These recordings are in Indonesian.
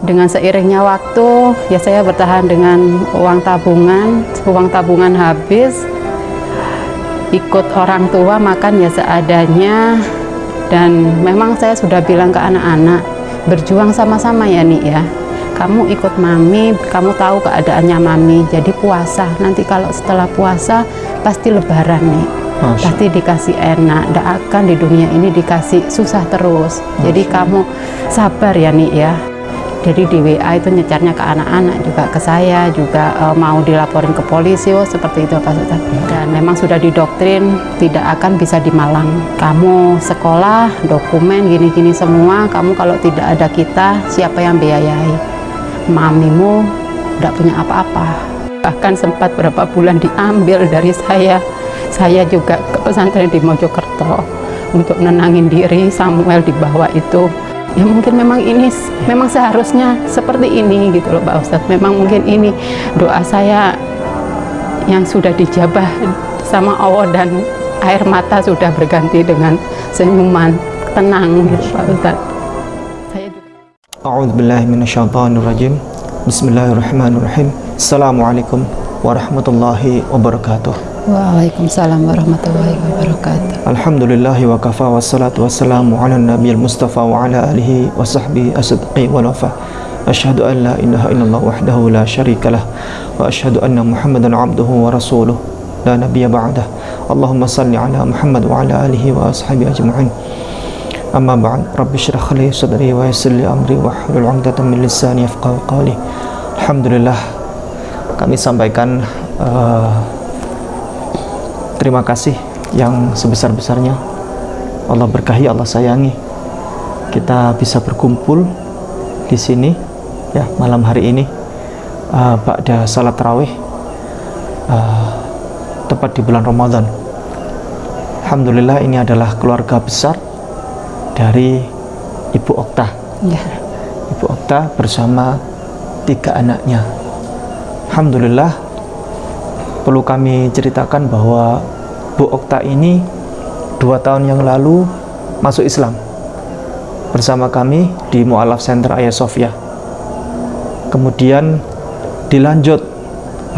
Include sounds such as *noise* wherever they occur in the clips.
dengan seiringnya waktu ya saya bertahan dengan uang tabungan. Uang tabungan habis ikut orang tua makan ya seadanya. Dan memang saya sudah bilang ke anak-anak berjuang sama-sama ya nih ya. Kamu ikut mami kamu tahu keadaannya mami jadi puasa. Nanti kalau setelah puasa pasti lebaran nih Masya. pasti dikasih enak. Tidak akan di dunia ini dikasih susah terus. Masya. jadi kamu sabar ya nih ya jadi di WA itu nyecarnya ke anak-anak juga ke saya juga e, mau dilaporin ke polisi oh seperti itu Pak Sultan. Dan memang sudah didoktrin tidak akan bisa di Malang. Kamu sekolah dokumen gini-gini semua kamu kalau tidak ada kita siapa yang biayai? Mamimu tidak punya apa-apa. Bahkan sempat berapa bulan diambil dari saya. Saya juga ke pesantren di Mojokerto untuk nenangin diri Samuel di bawah itu ya mungkin memang ini memang seharusnya seperti ini gitu loh Pak Ustadz. Memang mungkin ini doa saya yang sudah dijabah sama Allah dan air mata sudah berganti dengan senyuman tenang gitu Pak Ustadz. Saya juga A'udzubillahiminasyaitonirrajim Bismillahirrahmanirrahim. Assalamualaikum warahmatullahi wabarakatuh وعليكم السلام ورحمة الله وبركاته. الحمد لله وكفى والصلاة والسلام على النبي المصطفى وعلى آله وصحبه الصدق والوفاء أشهد أن لا إله إلا الله وحده لا شريك له وأشهد أن محمدا عبده ورسوله لا نبي بعده. اللهم صل على محمد وعلى آله وأصحابه أجمعين. أما بعد رب اشرح لي صدري ويسر لي أمري واحلل عقدة من لساني يفقهوا قولي. الحمد لله kami sampaikan uh, terima kasih yang sebesar-besarnya. Allah berkahi, Allah sayangi. Kita bisa berkumpul di sini ya malam hari ini uh, pada salat tarawih uh, tepat di bulan Ramadan. Alhamdulillah ini adalah keluarga besar dari Ibu Okta. Ya. Ibu Okta bersama tiga anaknya. Alhamdulillah perlu kami ceritakan bahwa Bu Okta ini dua tahun yang lalu masuk Islam bersama kami di Mu'alaf Center Ayah Sofia. Kemudian dilanjut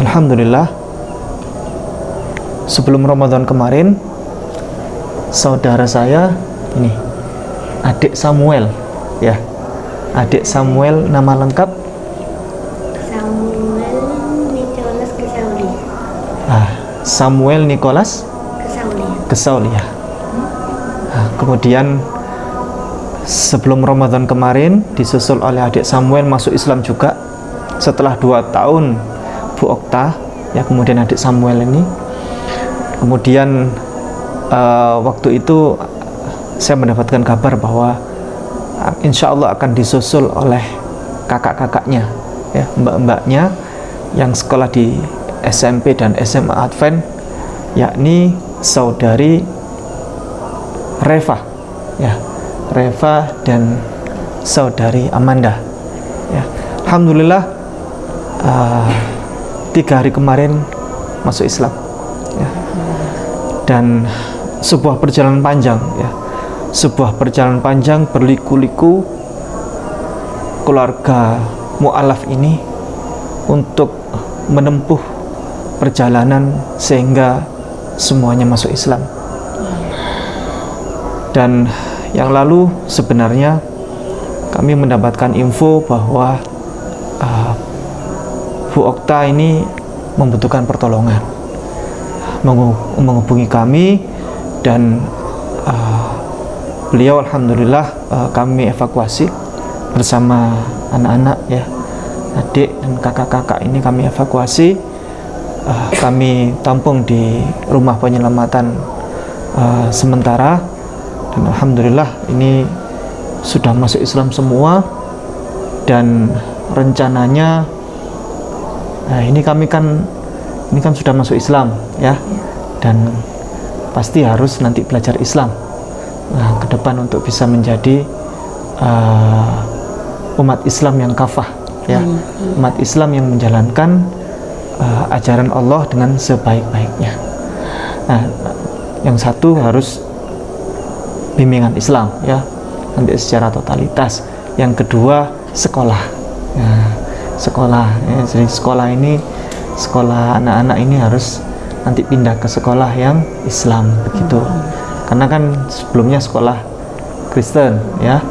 Alhamdulillah sebelum Ramadan kemarin saudara saya ini adik Samuel ya adik Samuel nama lengkap Samuel Nicholas Kesaulia. Nah, kemudian sebelum Ramadan kemarin disusul oleh adik Samuel masuk Islam juga. Setelah dua tahun Bu Okta ya kemudian adik Samuel ini. Kemudian uh, waktu itu saya mendapatkan kabar bahwa uh, insya Allah akan disusul oleh kakak-kakaknya ya mbak-mbaknya yang sekolah di SMP dan SMA Advent yakni saudari Reva ya. Reva dan saudari Amanda ya. Alhamdulillah uh, tiga hari kemarin masuk Islam ya. Dan sebuah perjalanan panjang ya. Sebuah perjalanan panjang berliku-liku keluarga mu'alaf ini untuk menempuh perjalanan sehingga semuanya masuk Islam. Dan yang lalu sebenarnya kami mendapatkan info bahwa uh, Bu Okta ini membutuhkan pertolongan menghubungi kami dan uh, beliau Alhamdulillah uh, kami evakuasi bersama anak-anak ya adik dan kakak-kakak ini kami evakuasi uh, kami tampung di rumah penyelamatan uh, sementara. Dan Alhamdulillah ini sudah masuk Islam semua. Dan rencananya nah ini kami kan ini kan sudah masuk Islam ya. Dan pasti harus nanti belajar Islam nah, ke depan untuk bisa menjadi uh, umat Islam yang kafah ya. Umat Islam yang menjalankan uh, ajaran Allah dengan sebaik-baiknya. Nah, yang satu harus bimbingan Islam ya, nanti secara totalitas. Yang kedua sekolah Nah, sekolah ya. Jadi sekolah ini sekolah anak-anak ini harus nanti pindah ke sekolah yang Islam begitu. Karena kan sebelumnya sekolah Kristen ya.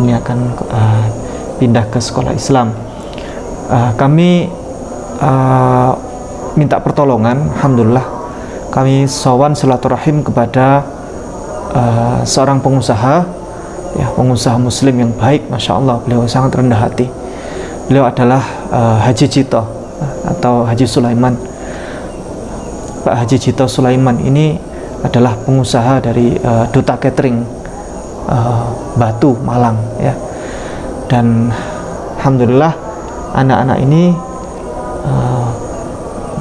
Ini akan uh, pindah ke sekolah Islam. Uh, kami uh, minta pertolongan, alhamdulillah kami sowan silaturahim kepada uh, seorang pengusaha ya pengusaha muslim yang baik masya Allah. Beliau sangat rendah hati. Beliau adalah uh, Haji Cito atau Haji Sulaiman. Pak Haji Cito Sulaiman ini adalah pengusaha dari uh, Duta Catering uh, Batu Malang ya. Dan alhamdulillah anak-anak ini uh,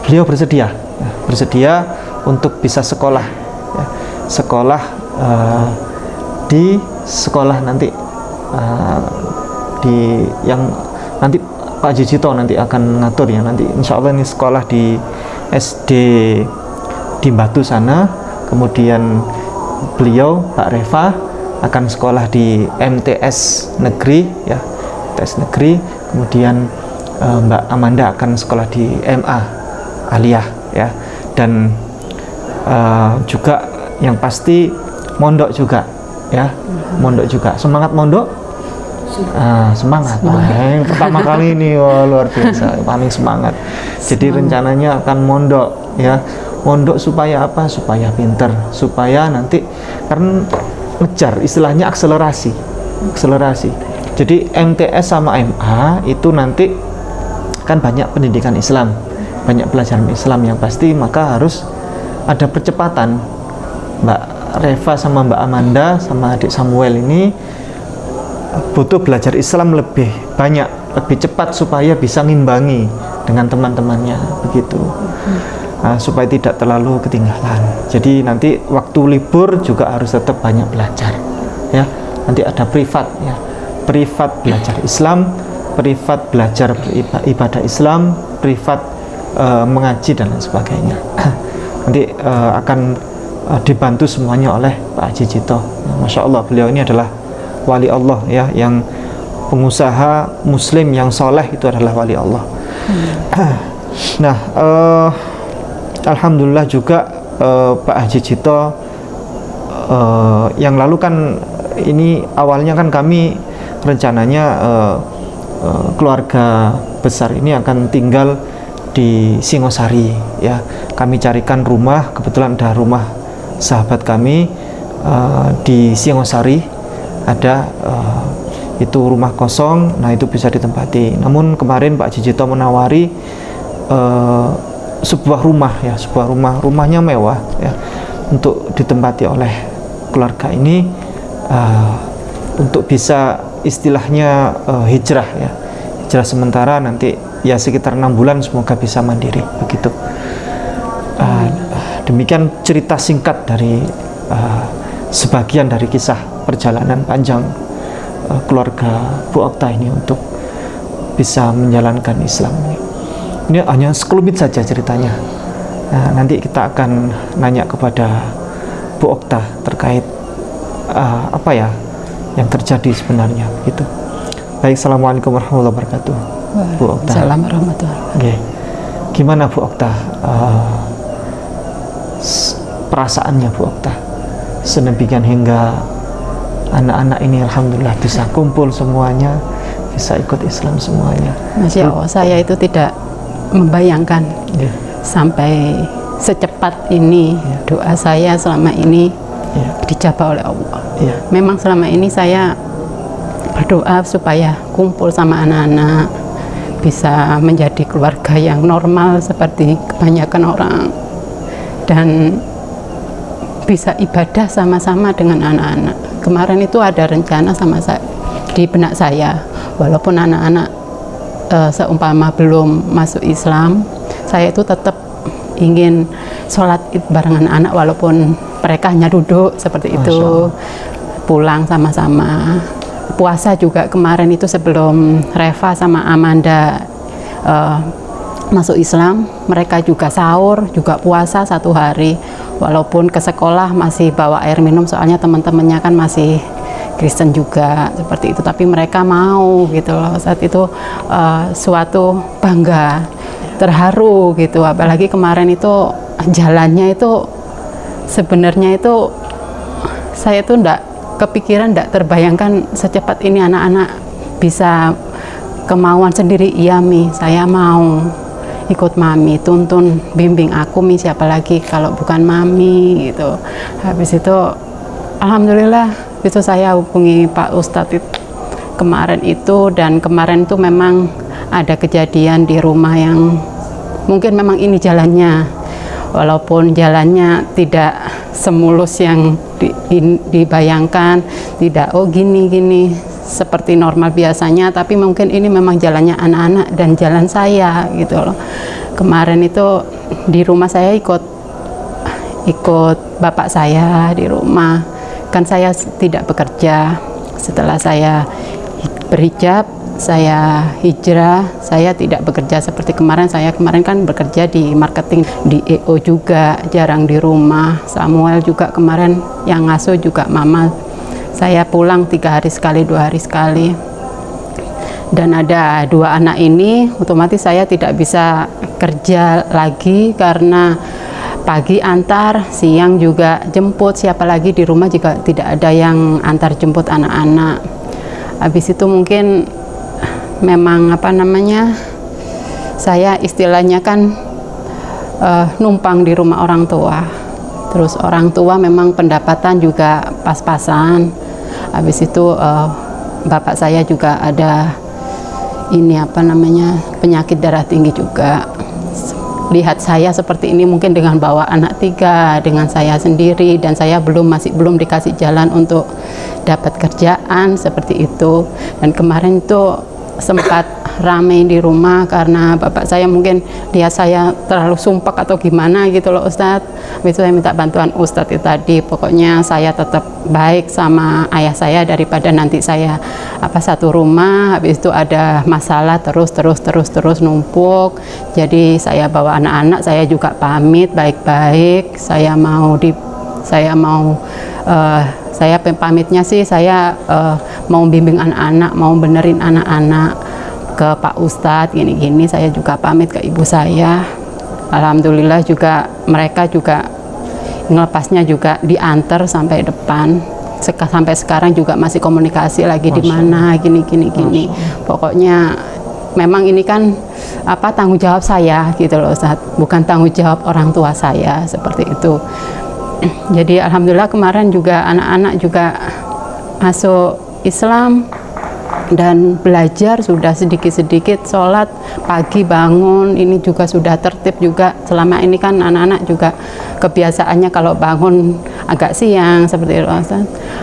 beliau bersedia ya, bersedia untuk bisa sekolah ya, sekolah uh, di sekolah nanti uh, di yang nanti Pak Jijito nanti akan ngatur ya. Nanti insya Allah ini sekolah di SD di Batu sana. Kemudian beliau Pak Reva akan sekolah di MTS negeri ya MTS negeri. Kemudian uh, Mbak Amanda akan sekolah di MA Aliyah ya. Dan uh, juga yang pasti mondok juga ya. Mondok juga. Semangat mondok? Uh, semangat, semangat. Yang pertama kali ini. Wah, luar biasa. Paling semangat. Jadi semangat. rencananya akan mondok ya. Mondok supaya apa? Supaya pinter. Supaya nanti karena ngejar istilahnya akselerasi. Akselerasi. Jadi MTS sama MA itu nanti kan banyak pendidikan Islam banyak pelajaran Islam yang pasti maka harus ada percepatan. Mbak Reva sama Mbak Amanda sama adik Samuel ini butuh belajar Islam lebih banyak lebih cepat supaya bisa ngimbangi dengan teman-temannya begitu. Nah, supaya tidak terlalu ketinggalan. Jadi nanti waktu libur juga harus tetap banyak belajar ya. Nanti ada privat ya. Privat belajar Islam privat belajar ibadah Islam privat uh, mengaji dan lain sebagainya *clears throat* nanti uh, akan uh, dibantu semuanya oleh Pak Haji Cito Masya Allah beliau ini adalah wali Allah ya yang pengusaha muslim yang soleh itu adalah wali Allah hmm. *clears throat* nah uh, Alhamdulillah juga uh, Pak Haji Cito uh, yang lalu kan ini awalnya kan kami rencananya uh, uh, keluarga besar ini akan tinggal di Singosari ya. Kami carikan rumah kebetulan ada rumah sahabat kami uh, di Singosari. Ada uh, itu rumah kosong nah itu bisa ditempati. Namun kemarin Pak Jijito menawari uh, sebuah rumah ya sebuah rumah. Rumahnya mewah ya untuk ditempati oleh keluarga ini uh, untuk bisa istilahnya uh, hijrah ya. Hijrah sementara nanti ya sekitar enam bulan semoga bisa mandiri begitu. Uh, demikian cerita singkat dari uh, sebagian dari kisah perjalanan panjang uh, keluarga Bu Okta ini untuk bisa menjalankan Islam ini. Hanya sekelumit saja ceritanya. Nah, nanti kita akan nanya kepada Bu Okta terkait uh, apa ya yang terjadi sebenarnya gitu. Baik Assalamualaikum warahmatullahi wabarakatuh. Bu Okta. Assalamualaikum warahmatullahi okay. gimana Bu Okta? Uh, perasaannya Bu Okta? Sedemikian hingga anak-anak ini Alhamdulillah bisa kumpul semuanya bisa ikut Islam semuanya. Masya Allah saya itu tidak membayangkan yeah. sampai secepat ini yeah. doa saya selama ini yeah. dijabah oleh Allah. Yeah. Memang selama ini saya berdoa supaya kumpul sama anak-anak bisa menjadi keluarga yang normal seperti kebanyakan orang dan bisa ibadah sama-sama dengan anak-anak. Kemarin itu ada rencana sama saya di benak saya, walaupun anak-anak uh, seumpama belum masuk Islam saya itu tetap ingin sholat id barengan anak walaupun mereka hanya duduk seperti itu. Pulang sama-sama. Puasa juga kemarin itu sebelum Reva sama Amanda uh, masuk Islam mereka juga sahur juga puasa satu hari. Walaupun ke sekolah masih bawa air minum soalnya teman-temannya kan masih Kristen juga seperti itu. Tapi mereka mau gitu loh. Saat itu uh, suatu bangga terharu gitu. Apalagi kemarin itu jalannya itu sebenarnya itu saya tuh enggak kepikiran enggak terbayangkan secepat ini anak-anak bisa kemauan sendiri. Iya mi saya mau ikut mami tuntun bimbing aku mi siapa lagi kalau bukan mami gitu. Habis itu alhamdulillah itu saya hubungi Pak Ustadz itu kemarin itu dan kemarin itu memang ada kejadian di rumah yang mungkin memang ini jalannya walaupun jalannya tidak semulus yang di, in, dibayangkan tidak oh gini gini seperti normal biasanya tapi mungkin ini memang jalannya anak-anak dan jalan saya gitu loh. Kemarin itu di rumah saya ikut ikut bapak saya di rumah. Kan saya tidak bekerja. Setelah saya berhijab saya hijrah saya tidak bekerja seperti kemarin. Saya kemarin kan bekerja di marketing di EO juga jarang di rumah. Samuel juga kemarin yang ngasuh juga mama. Saya pulang tiga hari sekali dua hari sekali. Dan ada dua anak ini otomatis saya tidak bisa kerja lagi karena pagi antar, siang juga jemput, siapa lagi di rumah juga tidak ada yang antar jemput anak-anak. Habis itu mungkin memang apa namanya, saya istilahnya kan uh, numpang di rumah orang tua. Terus orang tua memang pendapatan juga pas-pasan. Habis itu uh, bapak saya juga ada ini apa namanya penyakit darah tinggi juga lihat saya seperti ini mungkin dengan bawa anak tiga dengan saya sendiri dan saya belum masih belum dikasih jalan untuk dapat kerjaan seperti itu dan kemarin itu sempat rame di rumah karena bapak saya mungkin lihat saya terlalu sumpah atau gimana gitu loh Ustadz. Itu saya minta bantuan Ustadz itu tadi. Pokoknya saya tetap baik sama ayah saya daripada nanti saya apa satu rumah. Habis itu ada masalah terus terus terus terus numpuk. Jadi saya bawa anak-anak saya juga pamit baik-baik. Saya mau di saya mau uh, saya pamitnya sih saya uh, mau bimbing anak-anak mau benerin anak-anak ke Pak Ustadz gini-gini. Saya juga pamit ke ibu saya. Alhamdulillah juga mereka juga ngelepasnya juga diantar sampai depan. Seka, sampai sekarang juga masih komunikasi lagi di mana gini gini gini. Pokoknya memang ini kan apa tanggung jawab saya gitu loh Ustaz bukan tanggung jawab orang tua saya seperti itu jadi Alhamdulillah kemarin juga anak-anak juga masuk Islam dan belajar sudah sedikit-sedikit sholat pagi bangun ini juga sudah tertib juga. Selama ini kan anak-anak juga kebiasaannya kalau bangun agak siang seperti itu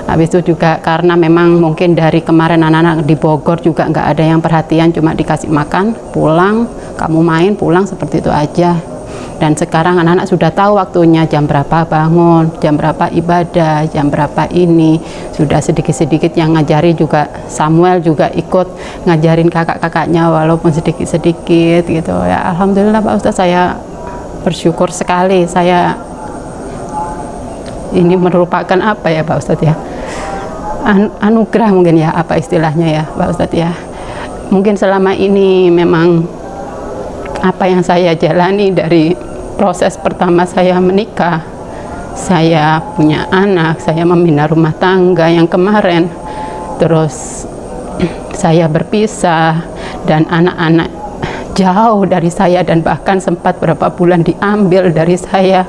habis itu juga karena memang mungkin dari kemarin anak-anak di Bogor juga nggak ada yang perhatian cuma dikasih makan pulang kamu main pulang seperti itu aja dan sekarang anak-anak sudah tahu waktunya jam berapa bangun, jam berapa ibadah, jam berapa ini. Sudah sedikit-sedikit yang ngajari juga Samuel juga ikut ngajarin kakak-kakaknya walaupun sedikit-sedikit gitu. Ya Alhamdulillah Pak Ustadz saya bersyukur sekali. Saya ini merupakan apa ya Pak Ustadz ya? An anugerah mungkin ya apa istilahnya ya Pak Ustadz ya? Mungkin selama ini memang apa yang saya jalani dari proses pertama saya menikah. Saya punya anak saya membina rumah tangga yang kemarin. Terus *clears throat* saya berpisah dan anak-anak jauh dari saya dan bahkan sempat berapa bulan diambil dari saya.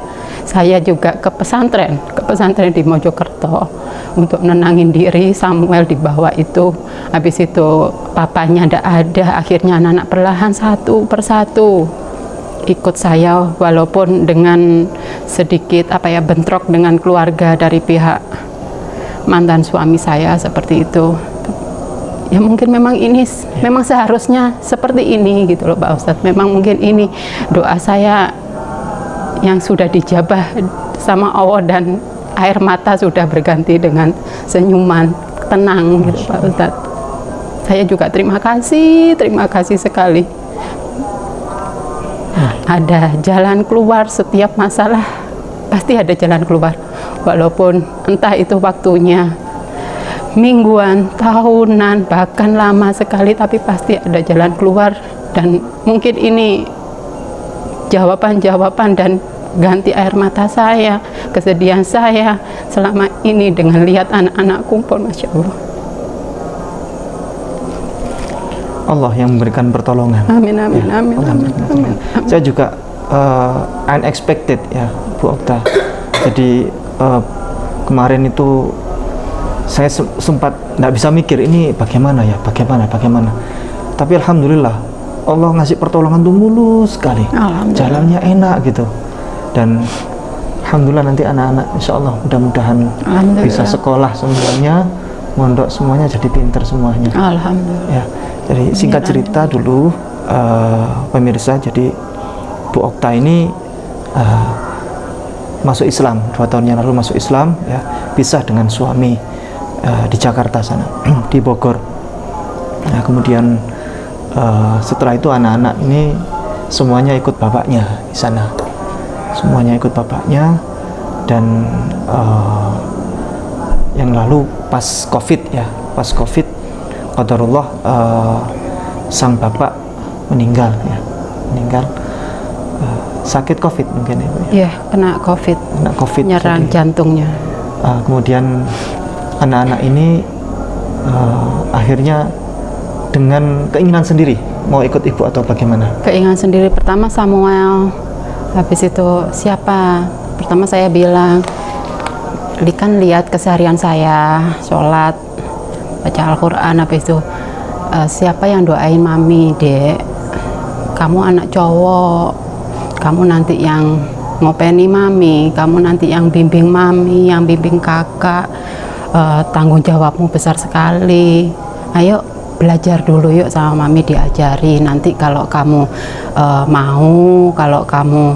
Saya juga ke pesantren ke pesantren di Mojokerto untuk nenangin diri Samuel di bawah itu. Habis itu papanya tidak ada akhirnya anak-anak perlahan satu persatu ikut saya walaupun dengan sedikit apa ya bentrok dengan keluarga dari pihak mantan suami saya seperti itu. Ya mungkin memang ini memang seharusnya seperti ini gitu loh Pak Ustadz. Memang mungkin ini doa saya yang sudah dijabah sama Allah dan air mata sudah berganti dengan senyuman tenang gitu Pak Ustadz. Saya juga terima kasih terima kasih sekali. Ada jalan keluar setiap masalah. Pasti ada jalan keluar walaupun entah itu waktunya mingguan, tahunan, bahkan lama sekali tapi pasti ada jalan keluar. Dan mungkin ini jawaban-jawaban dan ganti air mata saya, kesedihan saya selama ini dengan lihat anak-anak kumpul, Masya Allah. Allah yang memberikan pertolongan. Amin, amin, Ya, amin, Allah amin, memberikan amin, pertolongan. Saya juga uh, unexpected ya, Bu Okta. Jadi uh, kemarin itu saya se- sempat nggak bisa mikir ini bagaimana ya, bagaimana, bagaimana. Tapi alhamdulillah Allah ngasih pertolongan tuh mulus sekali. Jalannya enak gitu. Dan alhamdulillah nanti anak-anak insya Allah mudah-mudahan bisa sekolah semuanya, mondok semuanya jadi pinter semuanya. Alhamdulillah. Ya, jadi singkat cerita dulu eh, pemirsa, jadi Bu Okta ini eh, masuk Islam dua tahun yang lalu masuk Islam, ya pisah dengan suami eh, di Jakarta sana, *clears throat* di Bogor. Nah, kemudian eh, setelah itu anak-anak ini semuanya ikut bapaknya di sana, semuanya ikut bapaknya. Dan eh, yang lalu pas covid ya pas covid qadarullah eh, sang bapak meninggal ya meninggal eh, sakit covid mungkin ya ya? Ya, kena COVID, kena covid nyerang jadi, jantungnya. eh, kemudian anak-anak ini eh, akhirnya dengan keinginan sendiri mau ikut ibu atau bagaimana? Keinginan sendiri pertama Samuel, habis itu siapa? Pertama saya bilang, "Li kan lihat keseharian saya, sholat, baca Al-Quran, habis itu "Eh, siapa yang doain mami, dek? Kamu anak cowok, kamu nanti yang ngopeni mami, kamu nanti yang bimbing mami, yang bimbing kakak, Eh, tanggung jawabmu besar sekali. Ayo belajar dulu yuk sama mami diajari. Nanti kalau kamu eh, mau, kalau kamu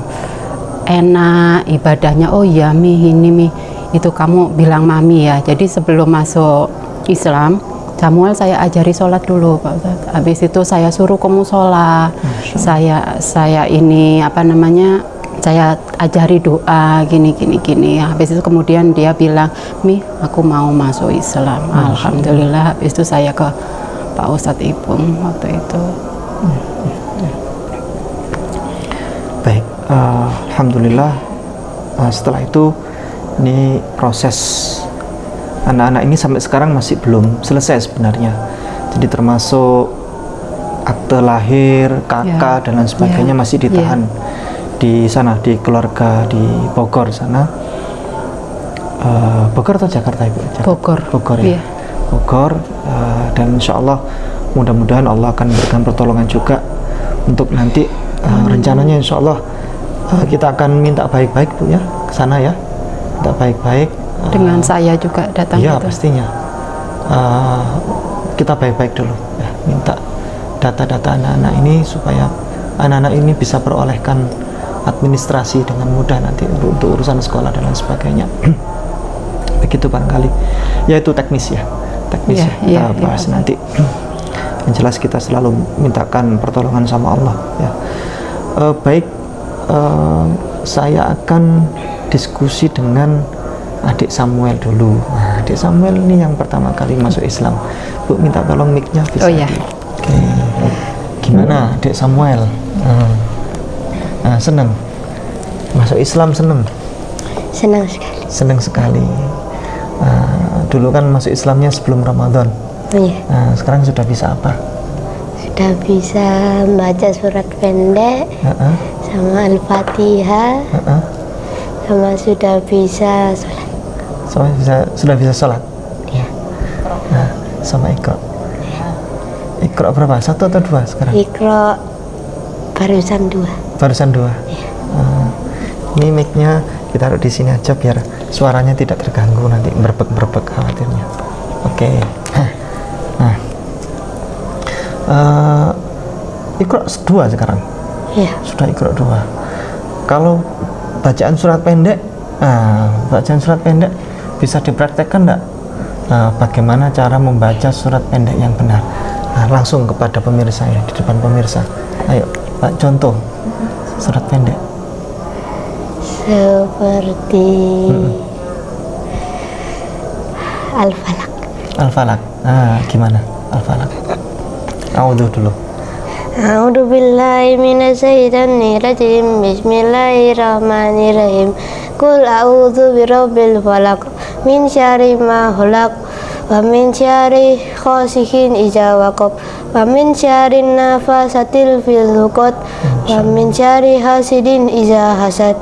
enak ibadahnya, oh iya mi ini mi itu kamu bilang mami ya. Jadi sebelum masuk Islam, Samuel saya ajari sholat dulu Pak Ustadz. Habis itu saya suruh ke musola, saya saya ini apa namanya saya ajari doa gini gini gini habis itu kemudian dia bilang mi aku mau masuk Islam alhamdulillah habis itu saya ke Pak Ustadz Ipung waktu itu Baik, eh, alhamdulillah eh, setelah itu ini proses anak-anak ini sampai sekarang masih belum selesai sebenarnya. Jadi termasuk akte lahir, kakak Ya. dan lain sebagainya Ya. masih ditahan di sana di keluarga di Bogor sana. Eh, Bogor atau Jakarta ibu? Jakarta. Bogor. Bogor ya. Iya. Bogor eh, dan insya Allah mudah-mudahan Allah akan memberikan pertolongan juga untuk nanti eh, rencananya insya Allah eh, kita akan minta baik-baik bu ya ke sana ya. Minta baik-baik eh, dengan saya juga datang Iya gitu. pastinya. Eh, kita baik-baik dulu ya. Minta data-data anak-anak ini supaya anak-anak ini bisa perolehkan administrasi dengan mudah nanti untuk, urusan sekolah dan lain sebagainya. *clears throat* Begitu barangkali. Ya itu teknis ya teknis Iya, ya kita iya, iya, bahas Pak. nanti yang jelas kita selalu mintakan pertolongan sama Allah ya Eh, baik eh, saya akan diskusi dengan adik Samuel dulu nah, adik Samuel ini yang pertama kali masuk Islam Bu minta tolong mic-nya bisa Oh, iya. Oke. gimana adik Samuel Hmm. nah, seneng masuk Islam seneng Senang sekali. seneng sekali Nah, dulu kan masuk Islamnya sebelum Ramadan. Iya, nah, sekarang sudah bisa apa? Sudah bisa membaca surat pendek Heeh, sama Al-Fatihah. Heeh. sama sudah bisa sholat. So, bisa, sudah bisa sholat? Ya. nah, sama ikro. Ikro berapa? Satu atau dua sekarang? Ikro barusan dua. barusan dua? Ah, ini mic-nya kita taruh di sini aja biar suaranya tidak terganggu nanti berbek-berbek khawatirnya. Oke. Nah. Eh, ikro dua sekarang? Ya, sudah ikro dua. Kalau bacaan surat pendek nah, bacaan surat pendek bisa dipraktekkan enggak? Nah, bagaimana cara membaca surat pendek yang benar? Nah, langsung kepada pemirsa ya di depan pemirsa. Ayo Pak contoh surat pendek seperti Al-Falak. Al-Falak. Ah, gimana? Al-Falak. Audhu dulu. A'udzu billahi minasyaitonir rajim. Bismillahirrahmanirrahim. Qul a'udzu birabbil falaq min syarri ma khalaq wa min syarri ghasikin idza waqab wa min syarri nafasatil fil 'uqad wa min syarri hasidin idza hasad.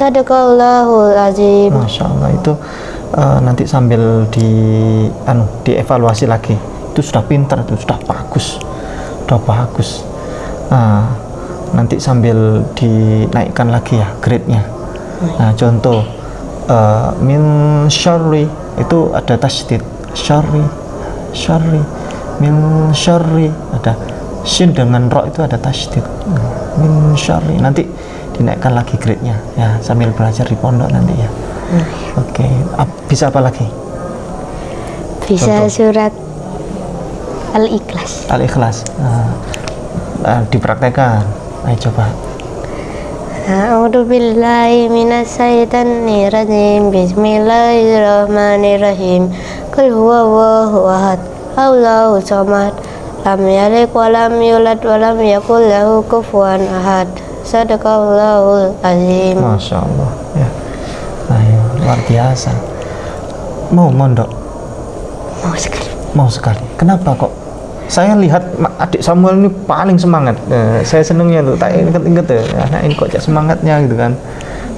Sadaqallahul azim. Masya Allah itu eh, nanti sambil di anu dievaluasi lagi. Itu sudah pintar, itu sudah bagus, sudah bagus. Nah, nanti sambil dinaikkan lagi ya grade-nya. Nah, contoh eh, min syarri itu ada tasydid syarri syarri min syarri ada shin dengan ro itu ada tasydid Nah, min syarri nanti dinaikkan lagi grade-nya ya sambil belajar di pondok nanti ya oke Ap- bisa apa lagi Bisa Contoh. surat Al-Ikhlas. al-ikhlas nah, nah, dipraktekkan ayo coba A'udzu billahi minasyaitonir rajim. Bismillahirrahmanirrahim. Qul huwallahu ahad. Allahu samad. Lam yalid wa lam yulad wa lam yakul lahu kufuwan ahad. Sadaqallahul azim. masya Allah ya. Ayo luar biasa. Mau mondok Mau sekali. mau sekali. Kenapa kok? Saya lihat adik Samuel ini paling semangat. Eh, saya senengnya tuh tak inget-inget ya. Anak ini kok semangatnya gitu kan.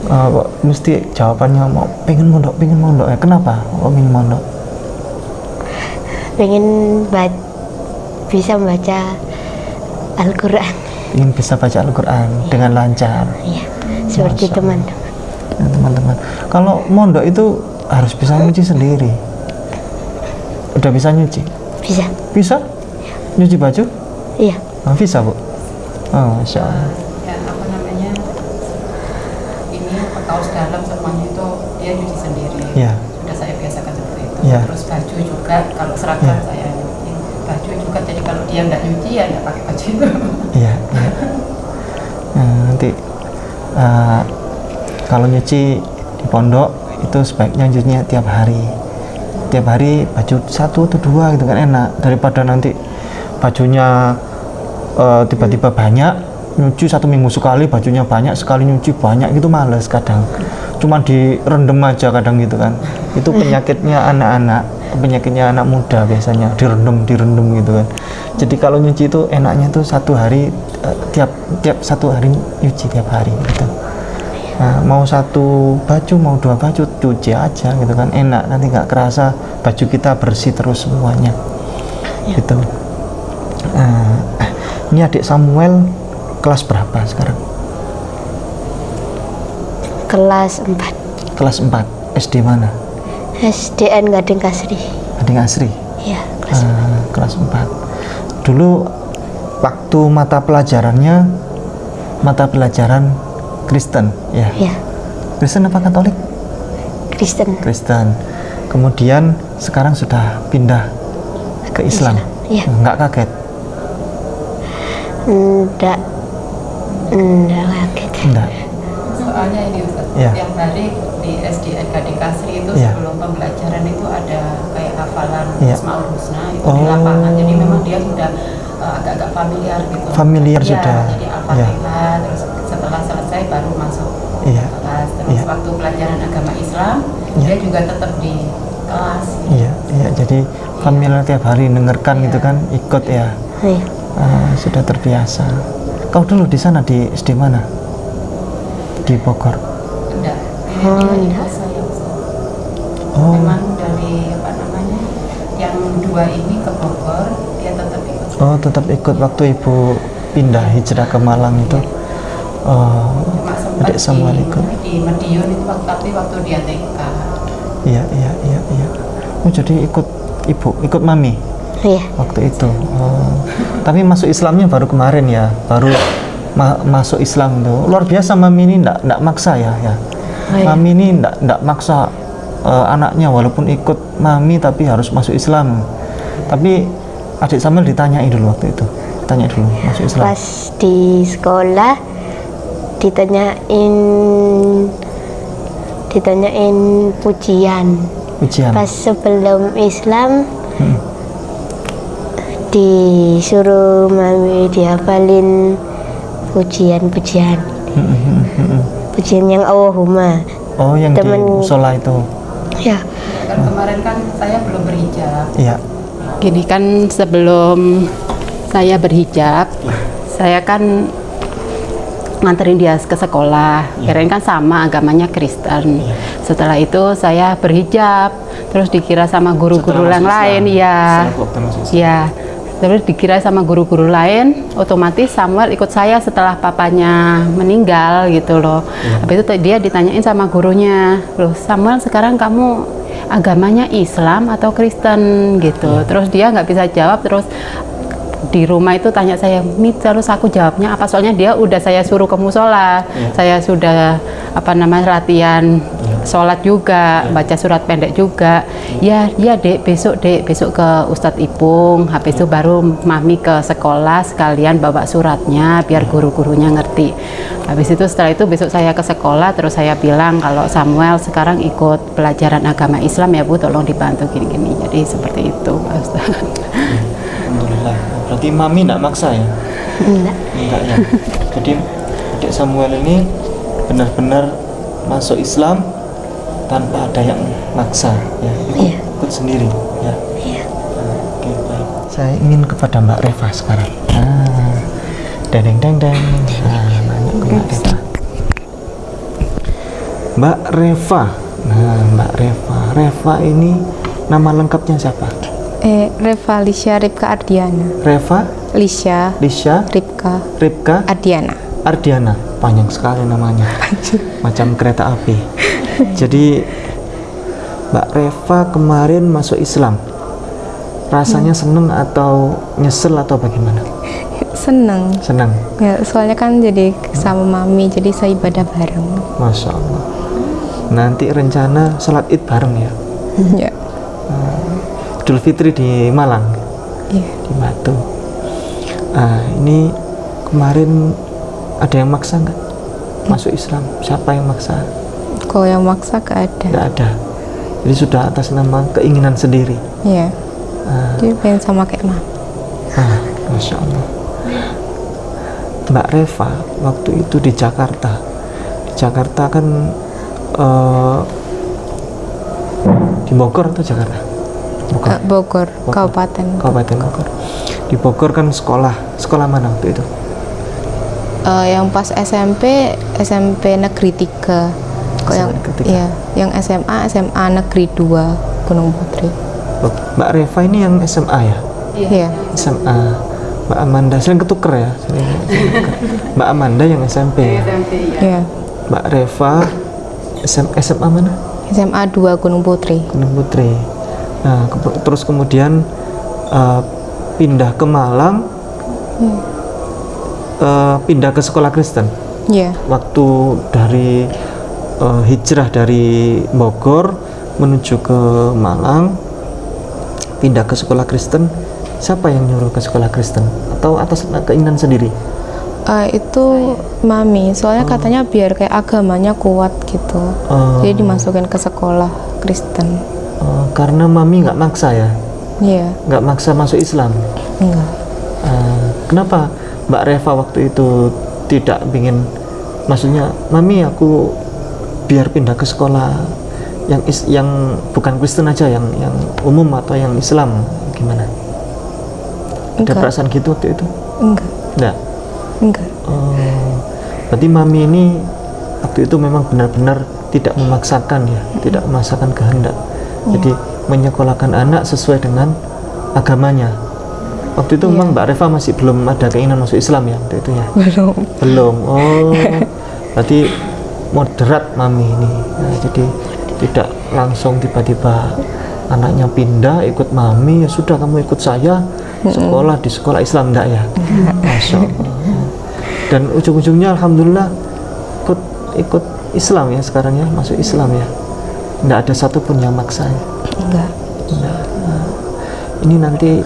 Eh, kok mesti jawabannya mau pengen mondok pengen mondok ya. Kenapa kok ingin mondok Pengen ba- bisa membaca Al-Qur'an. Ingin bisa baca Al-Quran dengan lancar Iya. Seperti teman-teman. Ya, teman-teman kalau mondok itu harus bisa nyuci sendiri udah bisa nyuci Bisa. bisa nyuci baju Iya. Ah, bisa bu oh, Masya Allah ya apa namanya ini kaos dalam semuanya itu dia nyuci sendiri Iya. sudah saya biasakan seperti itu Iya. terus baju juga kalau seragam Iya. saya nyuci baju juga jadi kalau dia nggak nyuci ya nggak pakai baju itu Iya, iya. Nah, uh, kalau nyuci di pondok itu sebaiknya nyucinya tiap hari. Tiap hari baju satu atau dua gitu kan enak daripada nanti bajunya uh, tiba-tiba banyak nyuci satu minggu sekali bajunya banyak sekali nyuci banyak gitu males kadang. Cuma direndam aja kadang gitu kan. Itu penyakitnya anak-anak penyakitnya anak muda biasanya direndam direndam gitu kan. Jadi kalau nyuci itu enaknya tuh satu hari eh, tiap tiap satu hari nyuci tiap hari gitu. Nah, mau satu baju mau dua baju cuci aja gitu kan. Enak nanti nggak kerasa baju kita bersih terus semuanya. Gitu. Nah, ini adik Samuel kelas berapa sekarang? Kelas 4. kelas 4 SD mana? SDN Gading Kasri. adik Asri Iya, kelas Ah, kelas 4 dulu waktu mata pelajarannya mata pelajaran Kristen ya? Iya, Kristen apa Katolik? Kristen. Kristen. Kemudian sekarang sudah pindah ke Islam, Iya. nggak kaget? Enggak. Enggak kaget. enggak soalnya ini Ustaz, Iya. tiap hari di SDN Gading Kasri itu Iya. sebelum pembelajaran itu ada kayak hafalan Iya. Asmaul Husna itu Oh. di lapangan jadi memang dia sudah uh, agak-agak familiar gitu Familiar Iya, sudah. jadi Al-Fatihah terus setelah selesai baru masuk Iya. kelas terus Iya. waktu pelajaran agama Islam Iya. dia juga tetap di kelas iya iya jadi familiar tiap hari dengarkan gitu kan ikut ya Iya. Ah, sudah terbiasa kau dulu di sana di SD mana? Di Bogor. Enggak. Oh, ini enggak. oh. Memang dari apa namanya yang dua ini ke Bogor dia tetap ikut. Oh tetap ikut waktu ibu pindah hijrah ke Malang itu. Oh cuma sempat adik di, ikut. di Madiun itu waktu tapi waktu dia TK iya iya iya iya. Oh jadi ikut ibu ikut mami Iya. waktu itu. Oh. tapi masuk Islamnya baru kemarin ya. Baru ma- masuk Islam tuh. Luar biasa mami ini ndak ndak maksa ya ya. Oh, iya. mami ini ndak ndak maksa eh, anaknya walaupun ikut mami tapi harus masuk Islam. Tapi adik Samuel ditanyain dulu waktu itu. Tanya dulu masuk Islam. Pas di sekolah ditanyain ditanyain pujian. ujian Pas sebelum Islam disuruh mami dihafalin pujian-pujian pujian yang Allahumma Oh, yang Temen- di musola itu. ya Kan kemarin kan saya belum berhijab. Iya. Gini kan sebelum saya berhijab, saya kan nganterin dia ke sekolah. Kirain kan sama agamanya Kristen. Setelah itu saya berhijab, terus dikira sama guru-guru yang lain, ya. Setelah waktu masuk Islam. Ya. Terus dikira sama guru-guru lain, otomatis Samuel ikut saya setelah papanya meninggal gitu loh. Habis itu dia ditanyain sama gurunya, loh Samuel sekarang kamu agamanya Islam atau Kristen gitu. Terus dia nggak bisa jawab, terus di rumah itu tanya saya, Mi, terus aku jawabnya apa? Soalnya dia udah saya suruh ke musola, saya sudah apa namanya latihan sholat juga, baca surat pendek juga. Ya, ya dek, besok dek, besok ke Ustadz Ipung, habis itu baru mami ke sekolah sekalian bawa suratnya biar guru-gurunya ngerti. Habis itu setelah itu besok saya ke sekolah, terus saya bilang kalau Samuel sekarang ikut pelajaran agama Islam ya Bu, tolong dibantu gini-gini. Jadi seperti itu, Pak Ustadz. Alhamdulillah. Berarti mami enggak maksa ya? enggak Enggak ya. Jadi adik Samuel ini benar-benar masuk Islam tanpa ada yang maksa ya. Ikut, Iya. ikut sendiri ya. Iya. Oke, baik. Saya ingin kepada Mbak Reva sekarang. Ah. Deng deng deng. Nah, nanya ke Mbak Reva. Mbak Reva. Nah, Mbak Reva. Reva ini nama lengkapnya siapa? Eh, Reva Lisha Ripka Ardiana. Reva Lisha Lisha Ripka Ripka Ardiana. Ardiana panjang sekali namanya macam kereta api *laughs* jadi Mbak Reva kemarin masuk Islam. Rasanya seneng atau nyesel atau bagaimana? Seneng. senang Ya, soalnya kan jadi sama mami, jadi saya ibadah bareng. Masya Allah. Nanti rencana sholat id bareng ya? *laughs* Ya. Idul Fitri di Malang? Iya. di Batu. Ah, ini kemarin ada yang maksa nggak? Masuk Islam? Siapa yang maksa Kalau yang maksa gak ada. nggak ada jadi sudah atas nama keinginan sendiri Iya. Ah. Dia pengen sama kayak mami. Ah, Masya Allah. Mbak Reva waktu itu di Jakarta. Di Jakarta kan eh, di Bogor atau Jakarta? Bogor. Eh, Bogor, Bogor. Kabupaten. Kabupaten Bogor. Di Bogor kan sekolah. Sekolah mana waktu itu? Eh, yang pas SMP, SMP Negeri 3. Kok yang SMP Negeri 3. iya, yang SMA, SMA Negeri 2 Gunung Putri. Oh, Mbak Reva ini yang SMA ya? Iya. SMA. Mbak Amanda sering ketuker ya. Sering ketuker. Mbak Amanda yang SMP. Iya. Mbak Reva SM, SMA mana? SMA 2 Gunung Putri. Gunung Putri. Nah, ke- terus kemudian eh, pindah ke Malang, eh, pindah ke sekolah Kristen. Iya. Waktu dari eh, hijrah dari Bogor menuju ke Malang, pindah ke sekolah Kristen. Siapa yang nyuruh ke sekolah Kristen? Atau atas keinginan sendiri? Eh, itu mami, soalnya katanya biar kayak agamanya kuat gitu. Oh. Jadi dimasukin ke sekolah Kristen. Eh, karena mami nggak maksa ya, Iya, nggak maksa masuk Islam. enggak. Eh, kenapa Mbak Reva waktu itu tidak ingin maksudnya mami aku biar pindah ke sekolah yang is, yang bukan Kristen aja yang yang umum atau yang Islam gimana? Ada Enggak. perasaan gitu waktu itu? Enggak. enggak? Enggak. oh, berarti mami ini waktu itu memang benar-benar tidak memaksakan ya tidak memaksakan kehendak. Jadi menyekolahkan anak sesuai dengan agamanya. Waktu itu memang Mbak Reva masih belum ada keinginan masuk Islam ya waktu itu ya? Belum. belum. Oh *laughs* berarti moderat mami ini. Nah, jadi tidak langsung tiba-tiba anaknya pindah ikut mami ya sudah kamu ikut saya sekolah di sekolah Islam enggak ya? Masya Allah dan ujung-ujungnya Alhamdulillah ikut ikut Islam ya sekarang ya masuk Islam ya. Enggak ada satupun yang maksa ya. Enggak. Nah, nah. ini nanti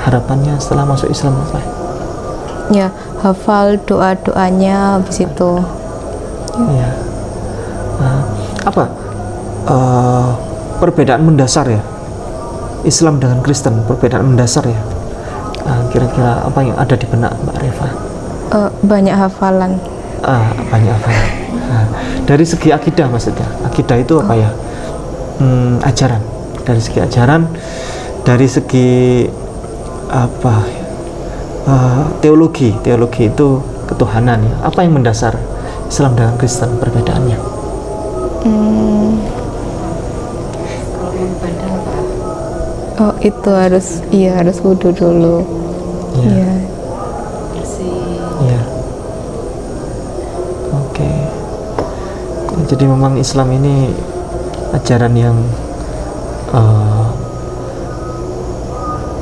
harapannya setelah masuk Islam apa? Ya, hafal doa-doanya habis itu. Iya. Nah, apa? Eh, perbedaan mendasar ya? Islam dengan Kristen perbedaan mendasar ya? Ah, kira-kira apa yang ada di benak Mbak Reva? Eh, banyak hafalan. Ah, banyak apa Nah, dari segi akidah maksudnya? Akidah itu apa ya? Hmm, ajaran. Dari segi ajaran dari segi apa? Ya? Eh, teologi. Teologi itu ketuhanan ya. Apa yang mendasar Islam dengan Kristen perbedaannya Oh itu harus iya harus wudhu dulu. Iya. Iya. Iya. Oke. Jadi memang Islam ini ajaran yang eh,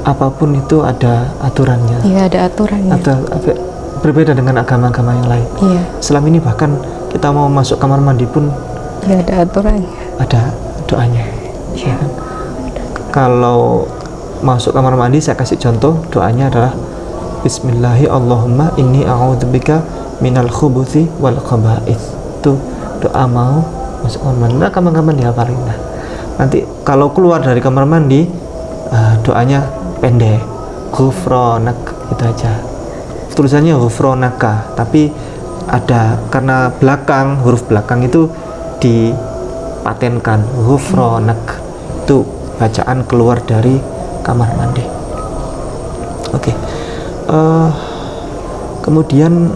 apa pun itu ada aturannya. Iya ada aturannya. Atau berbeda dengan agama-agama yang lain. Iya. Islam ini bahkan kita mau masuk kamar mandi pun Iya ada aturannya. ada doanya. ya kan? Kalau masuk kamar mandi saya kasih contoh doanya adalah Bismillahi Allahumma inni a'udzubika minal khubuthi wal khaba'ith. Itu doa mau masuk kamar mandi. Nah, kamar-kamar dihafalin. Nah, nanti kalau keluar dari kamar mandi ah, doanya pendek. Ghufranak itu aja. Tulisannya ghufranaka, tapi ada karena belakang huruf belakang itu dipatenkan ghufranak itu bacaan keluar dari kamar mandi. Oke Eh, kemudian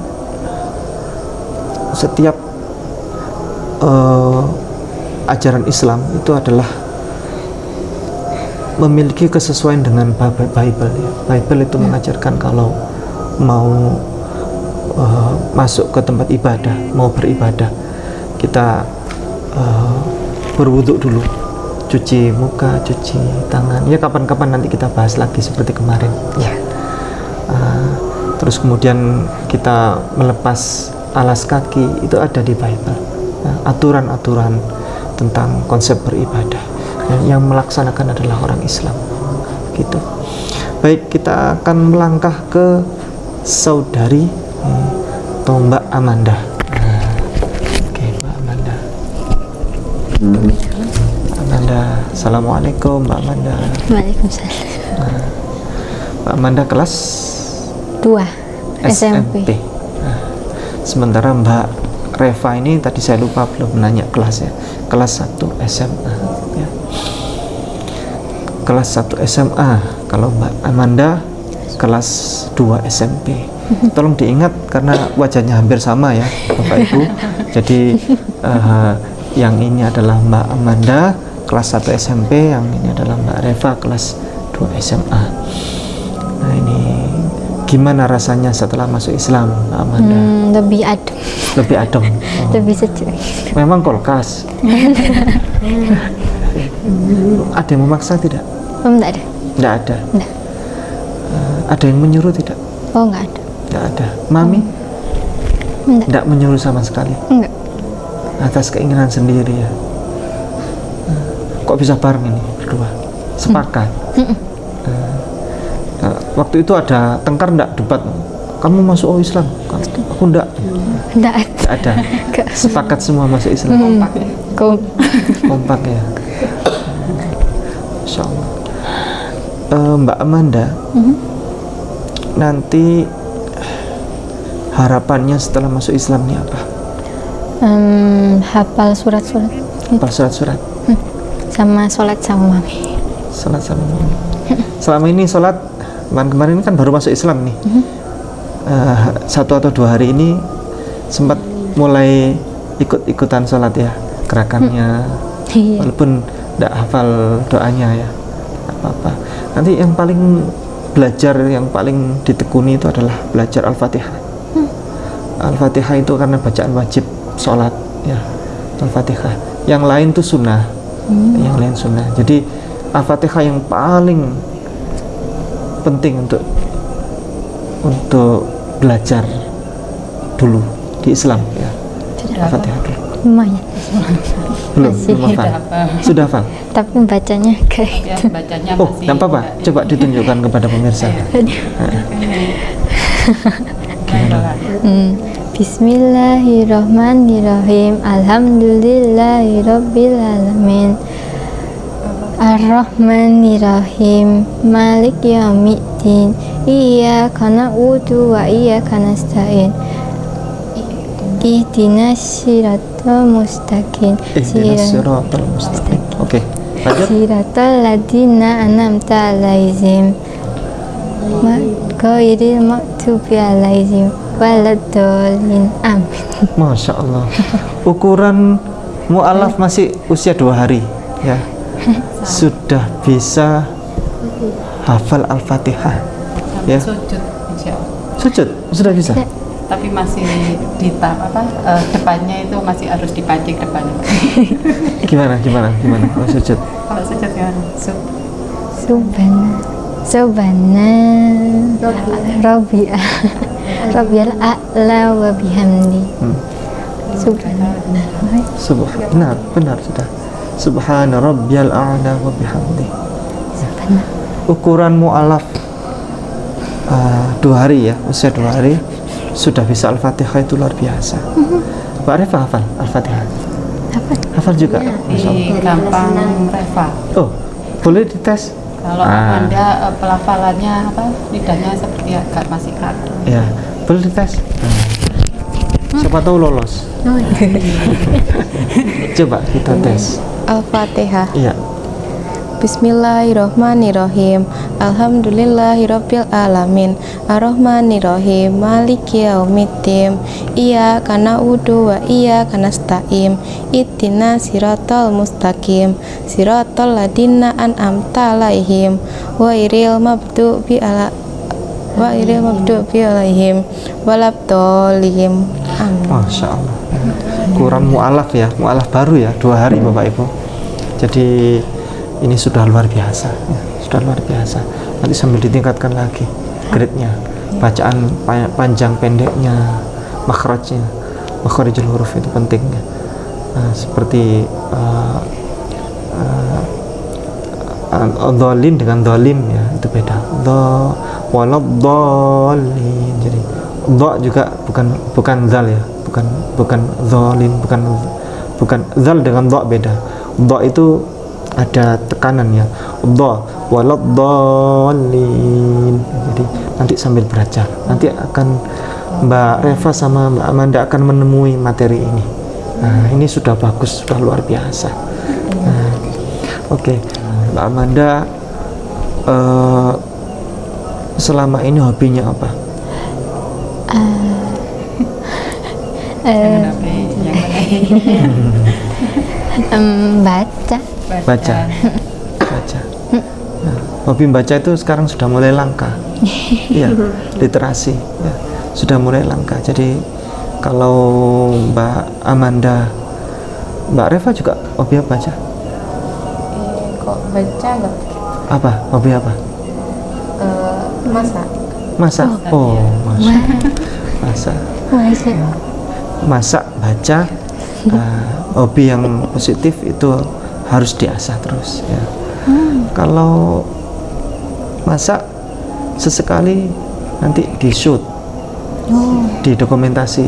setiap eh, ajaran Islam itu adalah memiliki kesesuaian dengan Bi- Bible ya. Bible itu mengajarkan kalau mau eh, masuk ke tempat ibadah, mau beribadah, kita eh, berwuduk dulu, cuci muka, cuci tangan. Ya kapan-kapan nanti kita bahas lagi seperti kemarin. Ya. Ah, terus kemudian kita melepas alas kaki itu ada di Bible. Nah, aturan-aturan tentang konsep beribadah. Dan yang melaksanakan adalah orang Islam. Gitu. Baik, kita akan melangkah ke saudari eh, atau Mbak Amanda. Nah, Oke, Mbak Amanda. Amanda, Assalamualaikum Mbak Amanda. Waalaikumsalam. Mbak Amanda kelas Dua. SMP. SMP. Nah, sementara Mbak Reva ini tadi saya lupa belum nanya kelasnya. Kelas 1 SMA. Ya. Kelas 1 SMA. Kalau Mbak Amanda kelas 2 SMP. Tolong diingat karena wajahnya hampir sama ya, Bapak Ibu. Jadi eh, yang ini adalah Mbak Amanda kelas 1 SMP, yang ini adalah Mbak Reva kelas 2 SMA. Nah, ini gimana rasanya setelah masuk Islam, Mbak Amanda? Hmm, lebih adem, Lebih adem. Oh. *laughs* lebih sejuk. Memang kolkas. *laughs* ada yang memaksa tidak? Enggak ada. Tidak ada. Enggak. Ada yang menyuruh tidak? Oh, enggak ada. Tidak ada. Mami Enggak. tidak menyuruh sama sekali. Enggak. Atas keinginan sendiri ya. Kok bisa bareng ini berdua? Sepakat. Eh, eh, waktu itu ada tengkar enggak debat? Kamu masuk oh Islam? Aku enggak. Enggak ada. Ada. *laughs* Sepakat semua masuk Islam. Kom. kompak ya Masya Allah Eh, Mbak Amanda nanti harapannya setelah masuk Islam ini apa? Hmm, hafal surat-surat Apa surat-surat? sama sholat sama mami. Salat sama mami. Selama ini sholat kemarin-kemarin kan baru masuk Islam nih Eh, satu atau dua hari ini sempat mulai ikut-ikutan sholat ya gerakannya Iya. walaupun tidak hafal doanya ya apa-apa nanti yang paling belajar yang paling ditekuni itu adalah belajar al-fatihah. Al-fatihah itu karena bacaan wajib sholat ya. Al-fatihah. Yang lain tuh sunnah. Yang lain sunnah. Jadi al-fatihah yang paling penting untuk untuk belajar dulu di Islam ya. Al-fatihah dulu Lumayan. belum Masih. belum hafal. Sudah hafal? Tapi bacanya kayak Ya, bacanya Oh, masih tidak apa-apa. Coba ditunjukkan kepada pemirsa. Hmm. Bismillahirrahmanirrahim. Alhamdulillahirabbil alamin Ar-Rahmanir-Rahim. Malik Yawmiddin Iyyaka na'budu wa iyyaka nasta'in. Ihdinas siratal mustaqim Ihdinas siratal mustaqim. Oke. Lanjut. Siratal ladina an'amta alaihim Ma- Ghairil maghdubi alaihim waladdallin Amin *laughs* Masya Allah. Ukuran mu'alaf masih usia dua hari, ya. *laughs* Sudah bisa hafal Al-Fatihah, ya. sujud Sujud sudah bisa. Tapi masih di tahap apa eh, depannya itu masih harus dipancing depannya *laughs* Gimana, gimana, gimana? Kalau sujud. kalau sujud ya sub Subhana Subhana Rabbiya Rabbiyal a'la wa bihamdi Hmm. Subhana Subhan, benar, benar sudah. Subhana rabbiyal a'la wa bihamdi. Ukuran mu'alaf uh, dua hari ya, usia dua hari sudah bisa Al-Fatihah itu luar biasa. Mbak Reva hafal Al-Fatihah? Hafal juga? Allah. di gampang reva Oh, boleh dites? kalau Ah. anda eh, pelafalannya apa lidahnya seperti agak masih kaku Ya, boleh dites? Nah. Siapa tahu lolos. *laughs* Coba kita tes. Al-Fatihah. Iya. Bismillahirrohmanirrohim Alhamdulillahirabbil alamin Ar-Rahmanirrahim. Maliki yaumiddin. Iyyaka na'budu wa iyyaka nasta'in. Ihdina siratal mustaqim. Siratal ladina an'amta alaihim. Wairil mabdubi ala Wairil mabdubi alaihim. Walabdolihim Amin. Masya Allah. Kurang mu'alaf ya, mu'alaf baru ya, dua hari Bapak Ibu. Jadi ini sudah luar biasa, ya, sudah luar biasa. Nanti sambil ditingkatkan lagi grade-nya, bacaan pa- panjang pendeknya, makhrajnya, makharijul huruf itu pentingnya. Nah, seperti uh, uh, uh, dhalin dengan dhalim ya itu beda. Dha waladhdallin. Jadi dha juga bukan bukan zal ya, bukan bukan dhalin, bukan bukan zal dengan dha beda. Dha itu ada tekanan ya. Dha waladhdallin. Jadi nanti sambil belajar. Nanti akan Mbak Reva sama Mbak Amanda akan menemui materi ini. Nah, ini sudah bagus, sudah luar biasa. Nah, Oke, Mbak Amanda eh, selama ini hobinya apa? sampai *laughs* yang lain *laughs* Em, Baca Baca. Baca. Nah, hobi membaca itu sekarang sudah mulai langka. *laughs* Iya, literasi ya, sudah mulai langka. Jadi kalau Mbak Amanda, Mbak Reva juga hobi apa aja? Kok baca nggak? Apa? Hobi apa? Eh, masak Masak. Oh, *laughs* masak. Masak. Baca masak baca uh, hobi yang positif itu harus diasah terus ya. Kalau masak sesekali nanti di shoot di dokumentasi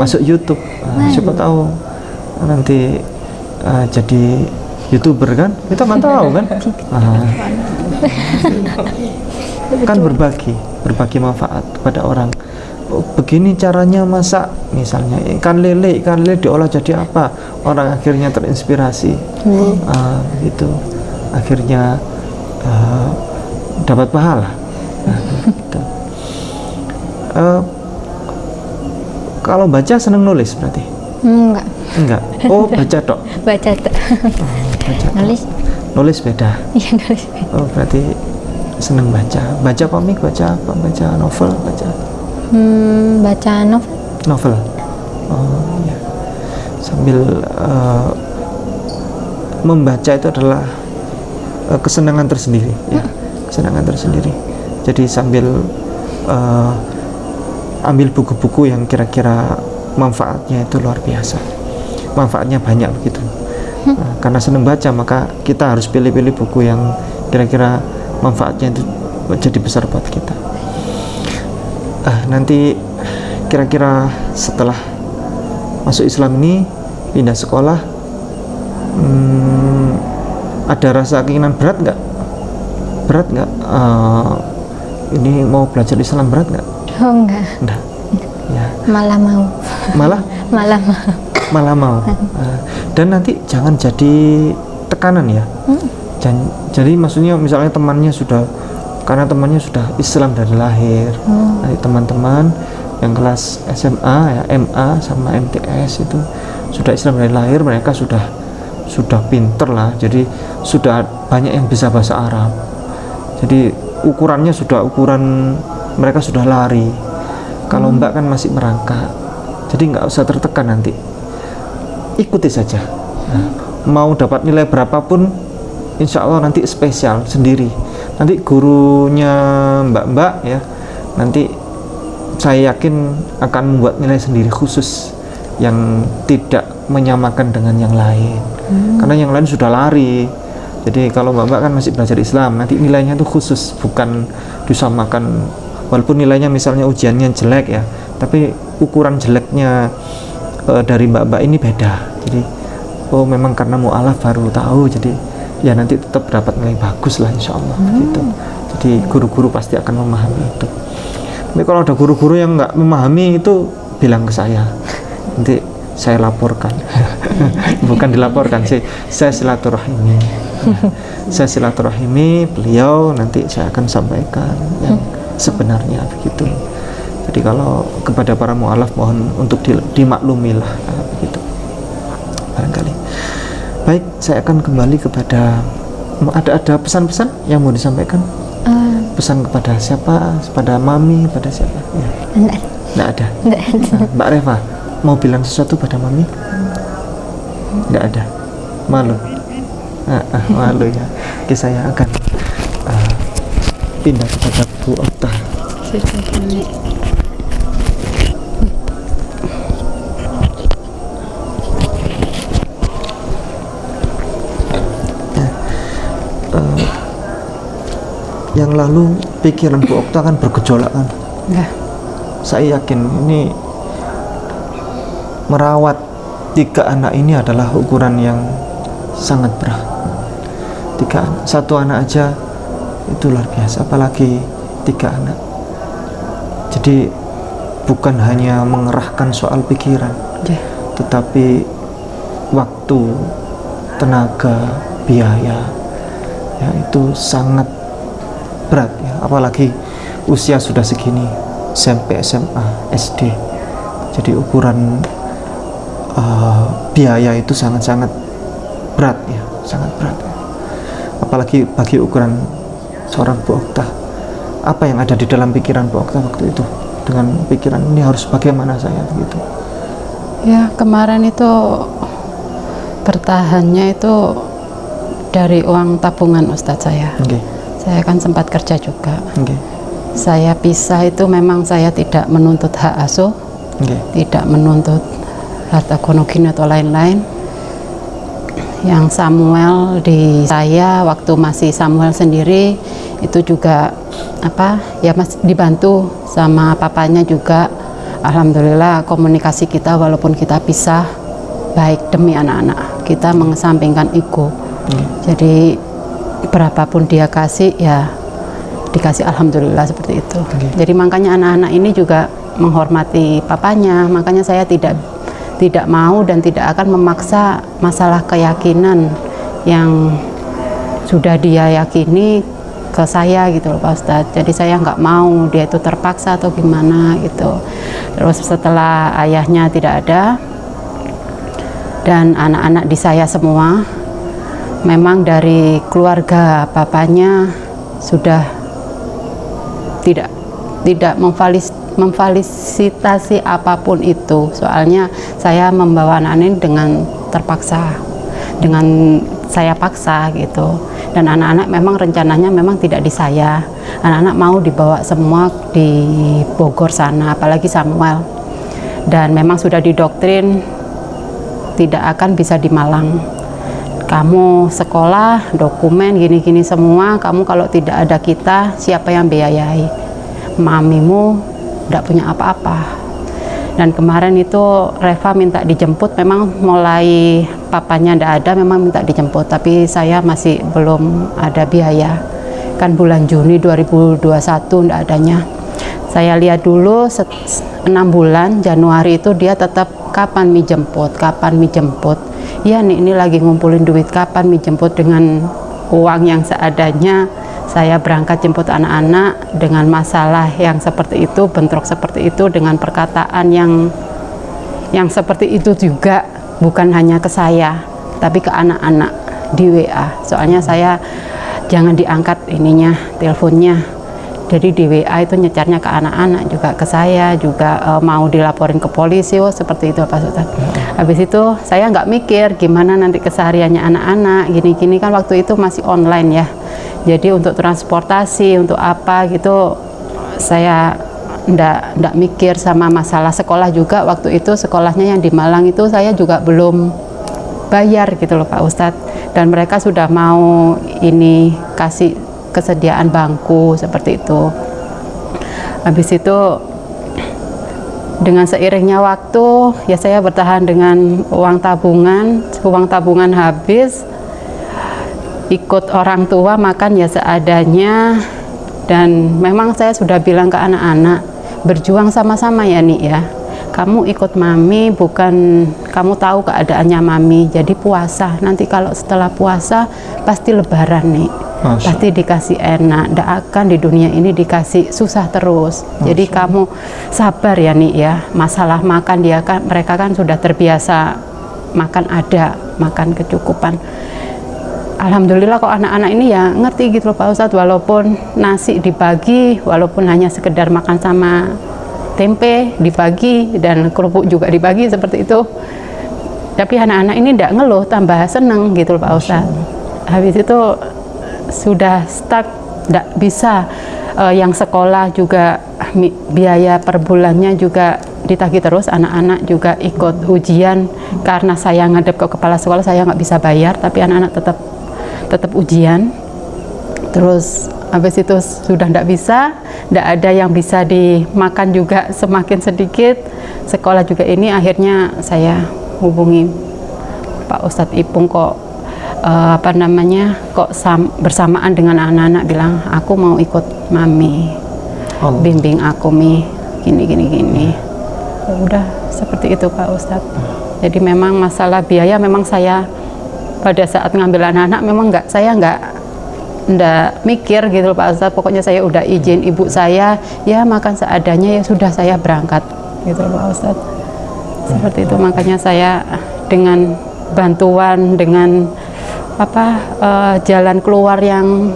masuk YouTube. Uh, siapa tahu nanti uh, jadi youtuber kan? Kita nggak tahu kan? *laughs* Ah. *laughs* kan berbagi berbagi manfaat kepada orang Oh, begini caranya masak misalnya ikan lele ikan lele diolah jadi apa? Orang akhirnya terinspirasi. Ah, gitu. Akhirnya ah, dapat pahala. Nah, gitu. Eh, kalau baca seneng nulis berarti? Enggak. Enggak. Oh baca dok *laughs* Baca baca tok. Nulis. Nulis beda. Iya nulis oh berarti seneng baca. Baca komik baca apa? Baca novel baca hmm, Baca novel. Novel? Oh iya. Sambil eh, membaca itu adalah eh, kesenangan tersendiri ya. Kesenangan tersendiri. Jadi sambil eh, ambil buku-buku yang kira-kira manfaatnya itu luar biasa. Manfaatnya banyak begitu. Nah, karena senang baca maka kita harus pilih-pilih buku yang kira-kira manfaatnya itu jadi besar buat kita ah nanti kira-kira setelah masuk Islam ini pindah sekolah hmm, ada rasa keinginan berat nggak? Berat nggak? Eh, ini mau belajar Islam berat nggak? Oh enggak, enggak ya. Malah mau. malah? *laughs* Malah mau. malah mau. *laughs* Eh, dan nanti jangan jadi tekanan ya. Jan- jadi maksudnya misalnya temannya sudah karena temannya sudah Islam dari lahir. Nanti teman-teman yang kelas SMA ya MA sama MTS itu sudah Islam dari lahir mereka sudah sudah pinter lah. Jadi sudah banyak yang bisa bahasa Arab. Jadi ukurannya sudah ukuran mereka sudah lari. Kalau mbak kan masih merangkak. Jadi nggak usah tertekan nanti. Ikuti saja. Nah, mau dapat nilai berapapun insya Allah nanti spesial sendiri nanti gurunya mbak-mbak ya nanti saya yakin akan membuat nilai sendiri khusus yang tidak menyamakan dengan yang lain. Karena yang lain sudah lari. Jadi kalau mbak-mbak kan masih belajar Islam nanti nilainya itu khusus bukan disamakan. Walaupun nilainya misalnya ujiannya jelek ya tapi ukuran jeleknya eh, dari mbak-mbak ini beda. Jadi oh memang karena mu'alaf baru tahu jadi ya nanti tetap dapat nilai bagus lah insya Allah gitu. Jadi guru-guru pasti akan memahami itu. Tapi kalau ada guru-guru yang nggak memahami itu bilang ke saya. Nanti saya laporkan. *laughs* Bukan dilaporkan sih saya silaturahimi. Saya silaturahimi beliau nanti saya akan sampaikan yang sebenarnya begitu. Jadi kalau kepada para mu'alaf mohon untuk di- dimaklumilah begitu baik saya akan kembali kepada ada ada pesan-pesan yang mau disampaikan? Eh, pesan kepada siapa? Kepada mami pada siapa? Ya. Enggak, nggak ada? Enggak ada. Nah, Mbak Reva mau bilang sesuatu pada mami? Nggak ada? Malu? Ah, ah, malu ya. Oke saya akan ah, pindah kepada Bu Okta Eh, yang lalu pikiran Bu Okta kan bergejolak kan Ya. saya yakin ini merawat tiga anak ini adalah ukuran yang sangat berat tiga anak satu anak aja itu luar biasa apalagi tiga anak jadi bukan hanya mengerahkan soal pikiran Ya. tetapi waktu tenaga biaya ya itu sangat berat ya. Apalagi usia sudah segini SMP SMA SD jadi ukuran uh, biaya itu sangat-sangat berat ya sangat berat ya. apalagi bagi ukuran seorang Bu Okta apa yang ada di dalam pikiran Bu Okta waktu itu? Dengan pikiran ini harus bagaimana saya? Begitu Ya, kemarin itu bertahannya itu dari uang tabungan Ustadz saya. oke Saya kan sempat kerja juga. oke Saya pisah itu memang saya tidak menuntut hak asuh, oke tidak menuntut harta gono gini atau lain-lain. Yang Samuel di saya waktu masih Samuel sendiri itu juga apa ya mas dibantu sama papanya juga. Alhamdulillah komunikasi kita walaupun kita pisah baik demi anak-anak kita mengesampingkan ego. Jadi berapapun dia kasih ya dikasih alhamdulillah seperti itu. Jadi makanya anak-anak ini juga menghormati papanya, makanya saya tidak tidak mau dan tidak akan memaksa masalah keyakinan yang sudah dia yakini ke saya gitu loh Pak Ustadz. Jadi saya nggak mau dia itu terpaksa atau gimana gitu. Terus setelah ayahnya tidak ada dan anak-anak di saya semua memang dari keluarga papanya sudah tidak tidak memfalis, memfalisitasi apa pun itu. Soalnya saya membawa anak ini dengan terpaksa dengan saya paksa gitu. Dan anak-anak memang rencananya memang tidak di saya anak-anak mau dibawa semua di Bogor sana apalagi Samuel. Dan memang sudah didoktrin tidak akan bisa di Malang kamu sekolah, dokumen, gini-gini semua, kamu kalau tidak ada kita, siapa yang biayai? Mamimu tidak punya apa-apa. dan kemarin itu Reva minta dijemput memang mulai papanya ndak ada memang minta dijemput tapi saya masih belum ada biaya kan bulan Juni 2021 ndak adanya saya lihat dulu enam bulan Januari itu dia tetap kapan mi jemput kapan mi jemput ya nih ini lagi ngumpulin duit kapan mi jemput dengan uang yang seadanya saya berangkat jemput anak-anak dengan masalah yang seperti itu, bentrok seperti itu, dengan perkataan yang yang seperti itu juga bukan hanya ke saya, tapi ke anak-anak di WA. Soalnya saya jangan diangkat ininya, teleponnya. Jadi di itu nyecarnya ke anak-anak juga ke saya juga e, mau dilaporin ke polisi, oh seperti itu Pak Sultan. Habis itu saya nggak mikir gimana nanti kesehariannya anak-anak, gini-gini. Kan waktu itu masih online ya. Jadi untuk transportasi untuk apa gitu saya ndak ndak mikir sama masalah sekolah juga. Waktu itu sekolahnya yang di Malang itu saya juga belum bayar gitu loh Pak Ustadz. Dan mereka sudah mau ini kasih kesediaan bangku seperti itu. Habis itu dengan seiringnya waktu ya saya bertahan dengan uang tabungan. Uang tabungan habis ikut orang tua makan ya seadanya. Dan memang saya sudah bilang ke anak-anak berjuang sama-sama ya nih ya. Kamu ikut mami bukan kamu tahu keadaannya mami jadi puasa. Nanti kalau setelah puasa pasti lebaran nih Masya. pasti dikasih enak. Tidak akan di dunia ini dikasih susah terus. Masya. jadi kamu sabar ya nih ya. Masalah makan dia kan mereka kan sudah terbiasa makan ada makan kecukupan. Alhamdulillah kok anak-anak ini ya ngerti gitu loh Pak Ustadz. Walaupun nasi dibagi walaupun hanya sekedar makan sama tempe dibagi dan kerupuk juga dibagi seperti itu. Tapi anak-anak ini tidak ngeluh tambah seneng gitu loh Pak Ustadz. Habis itu sudah stuck tidak bisa uh, yang sekolah juga biaya per bulannya juga ditagih terus anak-anak juga ikut ujian. Karena saya ngadep ke kepala sekolah saya nggak bisa bayar tapi anak-anak tetap tetap ujian. Terus habis itu sudah tidak bisa tidak ada yang bisa dimakan juga semakin sedikit. Sekolah juga ini akhirnya saya hubungi Pak Ustadz Ipung kok uh, apa namanya kok sam, bersamaan dengan anak-anak bilang aku mau ikut mami oh. bimbing aku mi. Gini gini gini. Ya udah seperti itu Pak Ustadz. Jadi memang masalah biaya memang saya pada saat ngambil anak-anak memang nggak saya nggak nggak mikir gitu Pak Ustadz. Pokoknya saya udah izin ibu saya ya makan seadanya ya sudah saya berangkat gitu Pak Ustadz. Seperti itu. Makanya saya dengan bantuan dengan apa uh, jalan keluar yang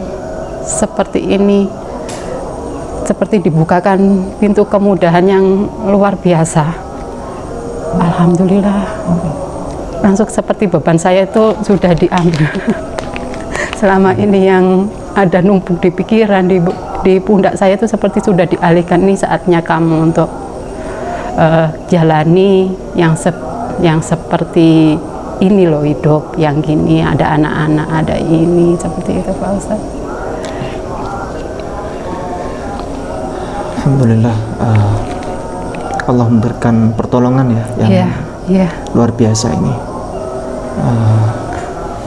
seperti ini seperti dibukakan pintu kemudahan yang luar biasa. Alhamdulillah. Langsung seperti beban saya itu sudah diambil. *laughs* Selama ini yang ada numpuk di pikiran di, di pundak saya itu seperti sudah dialihkan. Ini saatnya kamu untuk uh, jalani yang se yang seperti ini loh hidup yang gini ada anak-anak ada ini seperti itu Pak Ustaz Alhamdulillah uh, Allah memberikan pertolongan ya yang yeah, yeah. luar biasa ini. Uh,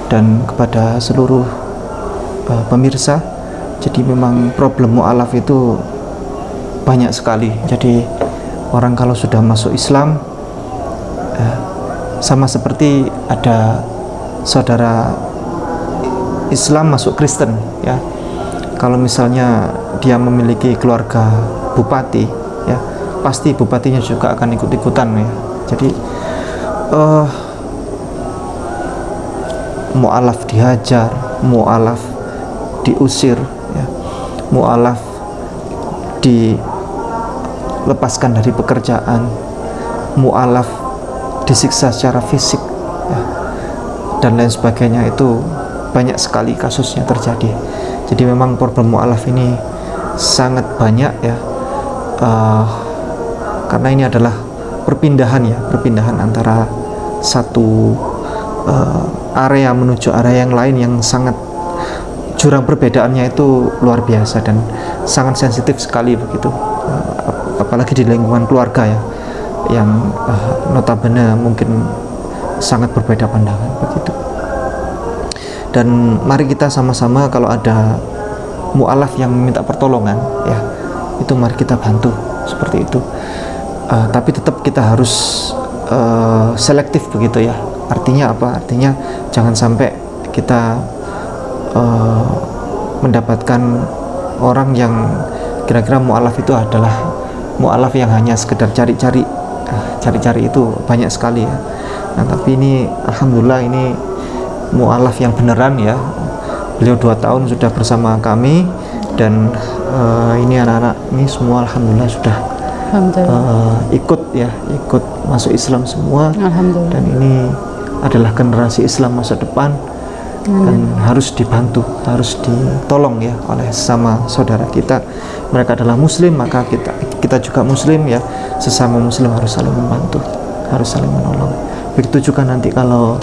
dan kepada seluruh uh, pemirsa jadi memang problem mu'alaf itu banyak sekali. Jadi orang kalau sudah masuk Islam sama seperti ada saudara Islam masuk Kristen ya kalau misalnya dia memiliki keluarga bupati ya pasti bupatinya juga akan ikut-ikutan ya jadi uh, mu'alaf dihajar mu'alaf diusir ya. mu'alaf dilepaskan dari pekerjaan mu'alaf disiksa secara fisik. Dan lain sebagainya itu banyak sekali kasusnya terjadi. Jadi memang problem mu'alaf ini sangat banyak ya. Uh, karena ini adalah perpindahan ya perpindahan antara satu uh, area menuju area yang lain yang sangat jurang perbedaannya itu luar biasa dan sangat sensitif sekali begitu. Uh, apalagi di lingkungan keluarga ya yang eh, notabene mungkin sangat berbeda pandangan begitu. Dan mari kita sama-sama kalau ada mualaf yang minta pertolongan ya itu mari kita bantu seperti itu. Uh, tapi tetap kita harus uh, selektif begitu ya. Artinya apa? Artinya jangan sampai kita uh, mendapatkan orang yang kira-kira mualaf itu adalah mualaf yang hanya sekedar cari-cari cari-cari itu banyak sekali ya nah tapi ini alhamdulillah ini mualaf yang beneran ya. Beliau dua tahun sudah bersama kami dan uh, ini anak-anak ini semua alhamdulillah sudah Alhamdulillah. uh, ikut ya ikut masuk Islam semua. Alhamdulillah. dan ini adalah generasi Islam masa depan dan harus dibantu harus ditolong ya oleh sama saudara kita. Mereka adalah muslim maka kita kita juga muslim ya. Sesama muslim harus saling membantu harus saling menolong begitu juga nanti kalau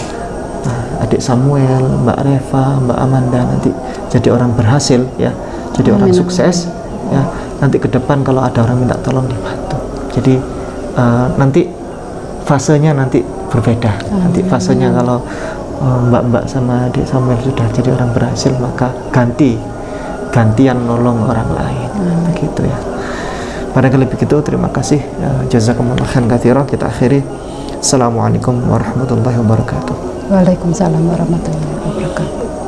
uh, adik Samuel Mbak Reva Mbak Amanda nanti jadi orang berhasil ya. Jadi orang sukses ya. Nanti ke depan kalau ada orang minta tolong dibantu. Jadi uh, nanti fasenya nanti berbeda. Nanti fasenya kalau uh, mbak-mbak sama adik Samuel sudah jadi orang berhasil maka ganti gantian nolong orang lain. Begitu ya. Barangkali begitu terima kasih. Ya, jazakumullah khairan kita akhiri Assalamualaikum warahmatullahi wabarakatuh Waalaikumsalam warahmatullahi wabarakatuh.